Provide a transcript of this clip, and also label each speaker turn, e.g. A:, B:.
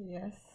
A: Yes